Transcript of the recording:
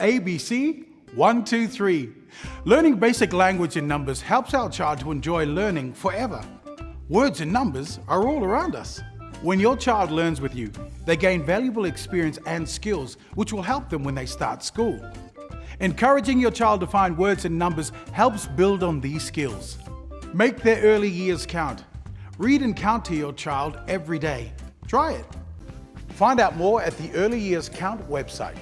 ABC 123. Learning basic language and numbers helps our child to enjoy learning forever. Words and numbers are all around us. When your child learns with you, they gain valuable experience and skills which will help them when they start school. Encouraging your child to find words and numbers helps build on these skills. Make their early years count. Read and count to your child every day. Try it. Find out more at the Early Years Count website.